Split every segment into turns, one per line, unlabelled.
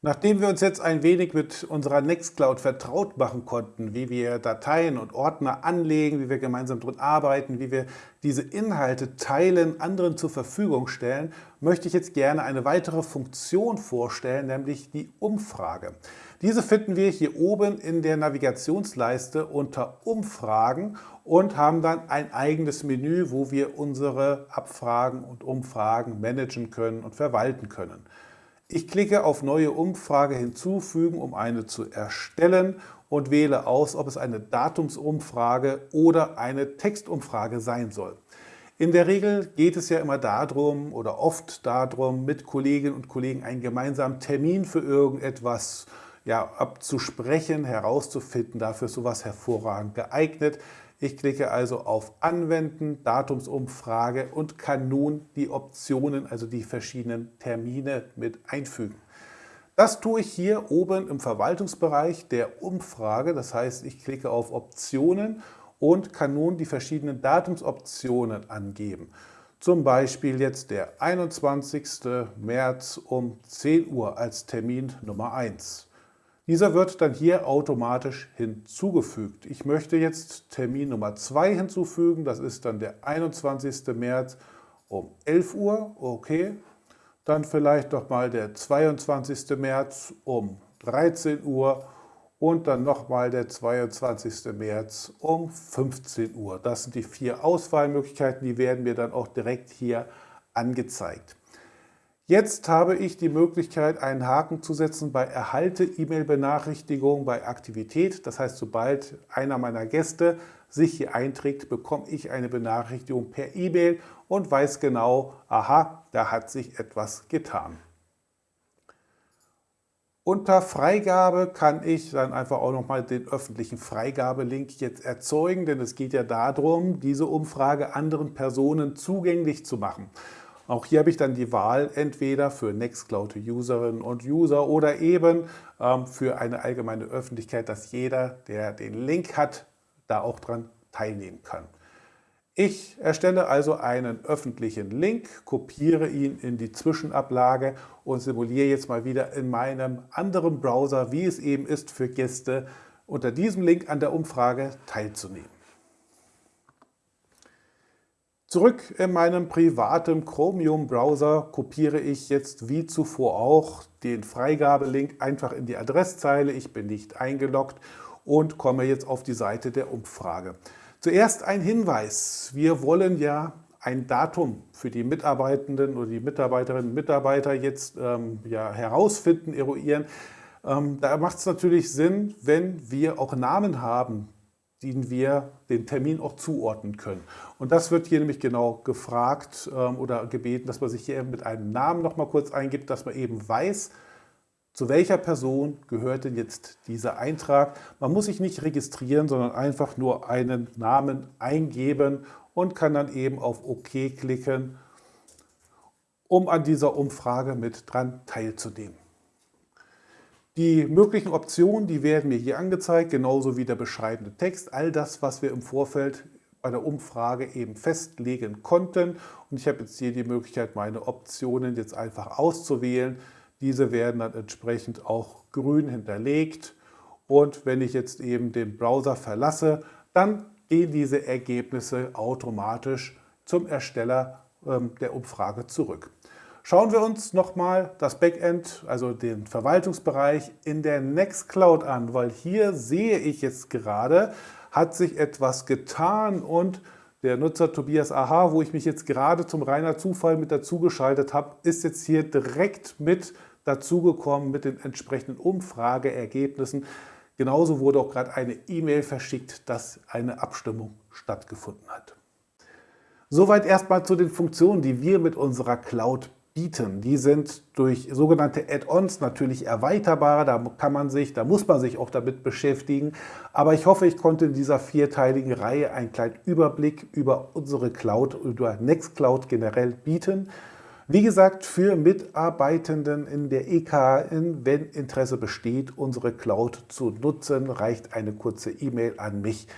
Nachdem wir uns jetzt ein wenig mit unserer Nextcloud vertraut machen konnten, wie wir Dateien und Ordner anlegen, wie wir gemeinsam drin arbeiten, wie wir diese Inhalte teilen, anderen zur Verfügung stellen, möchte ich jetzt gerne eine weitere Funktion vorstellen, nämlich die Umfrage. Diese finden wir hier oben in der Navigationsleiste unter Umfragen und haben dann ein eigenes Menü, wo wir unsere Abfragen und Umfragen managen können und verwalten können. Ich klicke auf Neue Umfrage hinzufügen, um eine zu erstellen und wähle aus, ob es eine Datumsumfrage oder eine Textumfrage sein soll. In der Regel geht es ja immer darum oder oft darum, mit Kolleginnen und Kollegen einen gemeinsamen Termin für irgendetwas ja, abzusprechen, herauszufinden. Dafür ist sowas hervorragend geeignet. Ich klicke also auf Anwenden, Datumsumfrage und kann nun die Optionen, also die verschiedenen Termine mit einfügen. Das tue ich hier oben im Verwaltungsbereich der Umfrage. Das heißt, ich klicke auf Optionen und kann nun die verschiedenen Datumsoptionen angeben. Zum Beispiel jetzt der 21. März um 10 Uhr als Termin Nummer 1. Dieser wird dann hier automatisch hinzugefügt. Ich möchte jetzt Termin Nummer 2 hinzufügen, das ist dann der 21. März um 11 Uhr, okay. Dann vielleicht nochmal der 22. März um 13 Uhr und dann nochmal der 22. März um 15 Uhr. Das sind die vier Auswahlmöglichkeiten, die werden mir dann auch direkt hier angezeigt. Jetzt habe ich die Möglichkeit, einen Haken zu setzen bei Erhalte E-Mail-Benachrichtigung bei Aktivität. Das heißt, sobald einer meiner Gäste sich hier einträgt, bekomme ich eine Benachrichtigung per E-Mail und weiß genau, aha, da hat sich etwas getan. Unter Freigabe kann ich dann einfach auch nochmal den öffentlichen Freigabelink jetzt erzeugen, denn es geht ja darum, diese Umfrage anderen Personen zugänglich zu machen. Auch hier habe ich dann die Wahl entweder für Nextcloud-Userinnen und User oder eben ähm, für eine allgemeine Öffentlichkeit, dass jeder, der den Link hat, da auch dran teilnehmen kann. Ich erstelle also einen öffentlichen Link, kopiere ihn in die Zwischenablage und simuliere jetzt mal wieder in meinem anderen Browser, wie es eben ist für Gäste, unter diesem Link an der Umfrage teilzunehmen. Zurück in meinem privaten Chromium-Browser kopiere ich jetzt wie zuvor auch den Freigabelink einfach in die Adresszeile. Ich bin nicht eingeloggt und komme jetzt auf die Seite der Umfrage. Zuerst ein Hinweis. Wir wollen ja ein Datum für die Mitarbeitenden oder die Mitarbeiterinnen und Mitarbeiter jetzt ähm, ja, herausfinden, eruieren. Ähm, da macht es natürlich Sinn, wenn wir auch Namen haben, denen wir den Termin auch zuordnen können. Und das wird hier nämlich genau gefragt ähm, oder gebeten, dass man sich hier mit einem Namen noch mal kurz eingibt, dass man eben weiß, zu welcher Person gehört denn jetzt dieser Eintrag. Man muss sich nicht registrieren, sondern einfach nur einen Namen eingeben und kann dann eben auf OK klicken, um an dieser Umfrage mit dran teilzunehmen. Die möglichen Optionen, die werden mir hier angezeigt, genauso wie der beschreibende Text. All das, was wir im Vorfeld bei der Umfrage eben festlegen konnten. Und ich habe jetzt hier die Möglichkeit, meine Optionen jetzt einfach auszuwählen. Diese werden dann entsprechend auch grün hinterlegt. Und wenn ich jetzt eben den Browser verlasse, dann gehen diese Ergebnisse automatisch zum Ersteller ähm, der Umfrage zurück. Schauen wir uns nochmal das Backend, also den Verwaltungsbereich in der Nextcloud an, weil hier sehe ich jetzt gerade, hat sich etwas getan und der Nutzer Tobias Aha, wo ich mich jetzt gerade zum reiner Zufall mit dazugeschaltet habe, ist jetzt hier direkt mit dazugekommen mit den entsprechenden Umfrageergebnissen. Genauso wurde auch gerade eine E-Mail verschickt, dass eine Abstimmung stattgefunden hat. Soweit erstmal zu den Funktionen, die wir mit unserer Cloud bieten. Die sind durch sogenannte Add-ons natürlich erweiterbar, da kann man sich, da muss man sich auch damit beschäftigen. Aber ich hoffe, ich konnte in dieser vierteiligen Reihe einen kleinen Überblick über unsere Cloud, über Nextcloud generell bieten. Wie gesagt, für Mitarbeitenden in der EKN, wenn Interesse besteht, unsere Cloud zu nutzen, reicht eine kurze E-Mail an mich.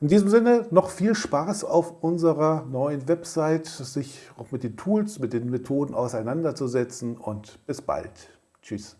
In diesem Sinne noch viel Spaß auf unserer neuen Website, sich auch mit den Tools, mit den Methoden auseinanderzusetzen und bis bald. Tschüss.